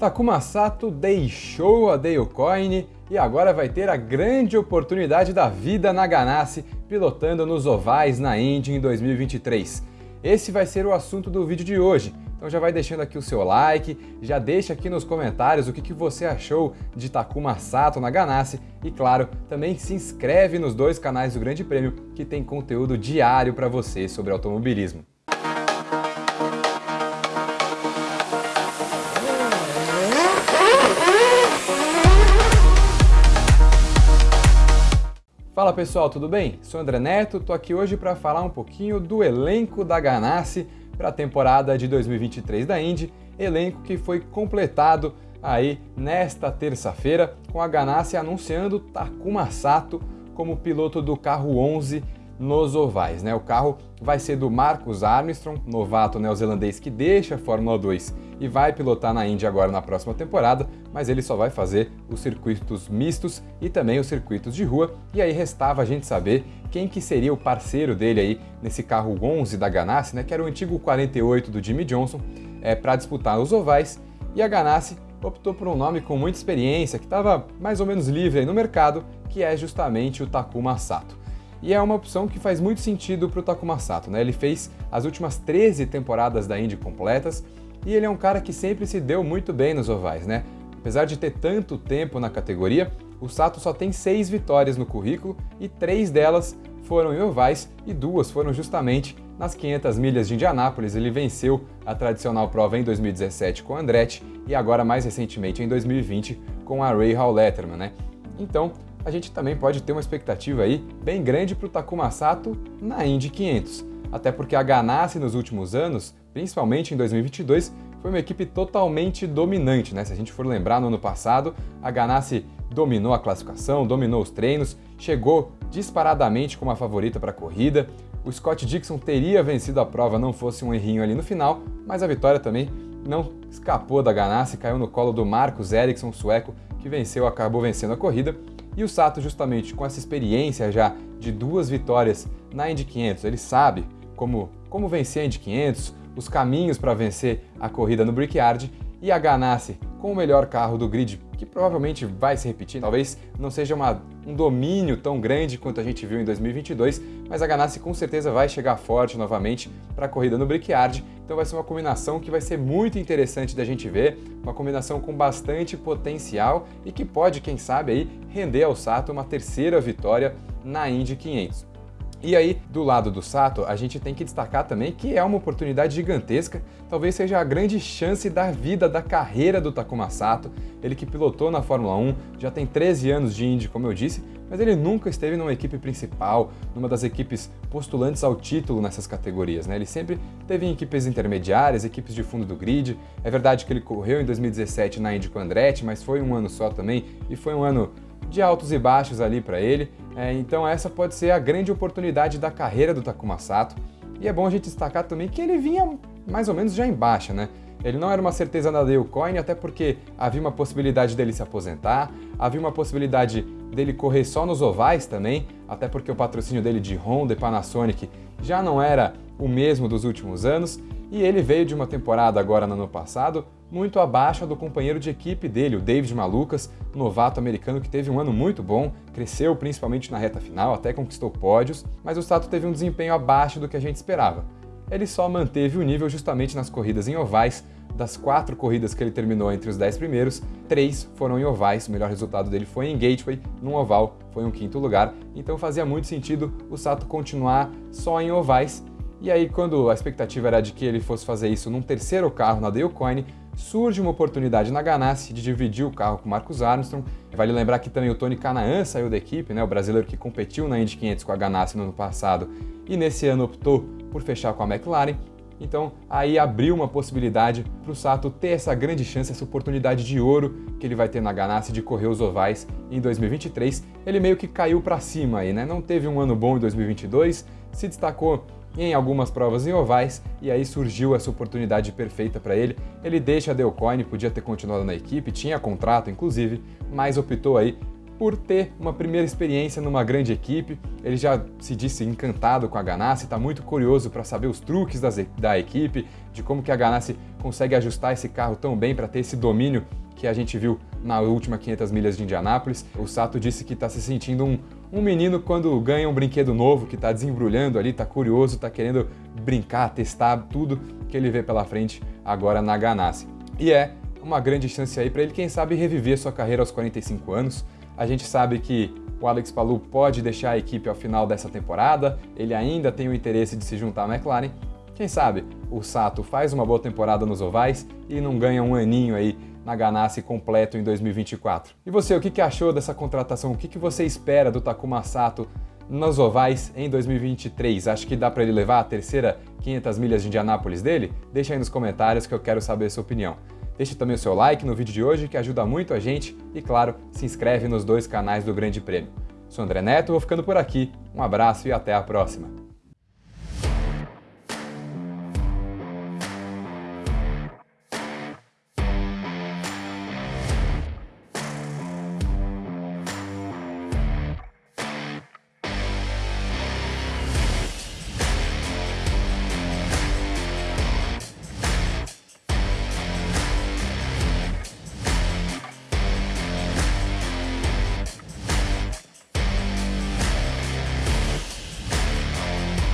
Takuma Sato deixou a Dalecoin e agora vai ter a grande oportunidade da vida na Ganassi pilotando nos ovais na Indy em 2023. Esse vai ser o assunto do vídeo de hoje, então já vai deixando aqui o seu like, já deixa aqui nos comentários o que, que você achou de Takuma Sato na Ganassi e claro, também se inscreve nos dois canais do Grande Prêmio que tem conteúdo diário para você sobre automobilismo. Fala pessoal, tudo bem? Sou André Neto, tô aqui hoje para falar um pouquinho do elenco da Ganassi para a temporada de 2023 da Indy, elenco que foi completado aí nesta terça-feira com a Ganassi anunciando Takuma Sato como piloto do carro 11 nos ovais. Né? O carro vai ser do Marcus Armstrong, novato neozelandês que deixa a Fórmula 2 e vai pilotar na Indy agora na próxima temporada, mas ele só vai fazer os circuitos mistos e também os circuitos de rua, e aí restava a gente saber quem que seria o parceiro dele aí nesse carro 11 da Ganassi, né, que era o antigo 48 do Jimmy Johnson, é, para disputar os ovais, e a Ganassi optou por um nome com muita experiência, que estava mais ou menos livre no mercado, que é justamente o Takuma Sato. E é uma opção que faz muito sentido para o Takuma Sato, né? Ele fez as últimas 13 temporadas da Indy completas e ele é um cara que sempre se deu muito bem nos ovais, né? Apesar de ter tanto tempo na categoria, o Sato só tem seis vitórias no currículo e três delas foram em ovais e duas foram justamente nas 500 milhas de Indianápolis. Ele venceu a tradicional prova em 2017 com Andretti e agora mais recentemente em 2020 com a Ray Hall Letterman, né? Então, a gente também pode ter uma expectativa aí bem grande para o Takuma Sato na Indy 500. Até porque a Ganassi nos últimos anos, principalmente em 2022, foi uma equipe totalmente dominante, né? Se a gente for lembrar, no ano passado, a Ganassi dominou a classificação, dominou os treinos, chegou disparadamente como a favorita para a corrida. O Scott Dixon teria vencido a prova não fosse um errinho ali no final, mas a vitória também não escapou da Ganassi, caiu no colo do Marcus Ericsson, sueco, que venceu, acabou vencendo a corrida. E o Sato, justamente com essa experiência já de duas vitórias na Indy 500, ele sabe como, como vencer a Indy 500, os caminhos para vencer a corrida no Brickyard e a Ganassi com o melhor carro do grid, que provavelmente vai se repetir, talvez não seja uma, um domínio tão grande quanto a gente viu em 2022, mas a Ganassi com certeza vai chegar forte novamente para a corrida no Brickyard, então vai ser uma combinação que vai ser muito interessante da gente ver, uma combinação com bastante potencial e que pode, quem sabe, aí, render ao Sato uma terceira vitória na Indy 500. E aí, do lado do Sato, a gente tem que destacar também que é uma oportunidade gigantesca, talvez seja a grande chance da vida, da carreira do Takuma Sato, ele que pilotou na Fórmula 1, já tem 13 anos de Indy, como eu disse, mas ele nunca esteve numa equipe principal, numa das equipes postulantes ao título nessas categorias, né? Ele sempre teve em equipes intermediárias, equipes de fundo do grid. É verdade que ele correu em 2017 na Indy com Andretti, mas foi um ano só também, e foi um ano de altos e baixos ali para ele. É, então essa pode ser a grande oportunidade da carreira do Takuma Sato. E é bom a gente destacar também que ele vinha mais ou menos já em baixa, né? Ele não era uma certeza na Coin, até porque havia uma possibilidade dele se aposentar, havia uma possibilidade dele correr só nos ovais também, até porque o patrocínio dele de Honda e Panasonic já não era o mesmo dos últimos anos, e ele veio de uma temporada agora no ano passado muito abaixo do companheiro de equipe dele, o David Malucas, novato americano que teve um ano muito bom, cresceu principalmente na reta final, até conquistou pódios, mas o Sato teve um desempenho abaixo do que a gente esperava. Ele só manteve o nível justamente nas corridas em ovais, das quatro corridas que ele terminou entre os dez primeiros, três foram em ovais, o melhor resultado dele foi em Gateway, num oval, foi um quinto lugar, então fazia muito sentido o Sato continuar só em ovais, e aí quando a expectativa era de que ele fosse fazer isso num terceiro carro na Dale Coyne, surge uma oportunidade na Ganassi de dividir o carro com Marcus Armstrong. Vale lembrar que também o Tony Canaan saiu da equipe, né, o brasileiro que competiu na Indy 500 com a Ganassi no ano passado e nesse ano optou por fechar com a McLaren. Então aí abriu uma possibilidade para o Sato ter essa grande chance, essa oportunidade de ouro que ele vai ter na Ganassi de correr os ovais em 2023. Ele meio que caiu para cima aí, né? Não teve um ano bom em 2022, se destacou em algumas provas em ovais, e aí surgiu essa oportunidade perfeita para ele. Ele deixa a Delcoin, podia ter continuado na equipe, tinha contrato inclusive, mas optou aí por ter uma primeira experiência numa grande equipe. Ele já se disse encantado com a Ganassi, está muito curioso para saber os truques das, da equipe, de como que a Ganassi consegue ajustar esse carro tão bem para ter esse domínio que a gente viu na última 500 milhas de Indianápolis. O Sato disse que está se sentindo um, um menino quando ganha um brinquedo novo, que está desembrulhando ali, está curioso, está querendo brincar, testar tudo que ele vê pela frente agora na Ganassi. E é uma grande chance aí para ele, quem sabe, reviver sua carreira aos 45 anos. A gente sabe que o Alex Palou pode deixar a equipe ao final dessa temporada, ele ainda tem o interesse de se juntar à McLaren. Quem sabe o Sato faz uma boa temporada nos ovais e não ganha um aninho aí na Ganassi completo em 2024. E você, o que achou dessa contratação? O que você espera do Takuma Sato nos ovais em 2023? Acho que dá para ele levar a terceira 500 milhas de Indianápolis dele? Deixa aí nos comentários que eu quero saber a sua opinião. Deixe também o seu like no vídeo de hoje, que ajuda muito a gente, e claro, se inscreve nos dois canais do Grande Prêmio. Sou André Neto, vou ficando por aqui, um abraço e até a próxima!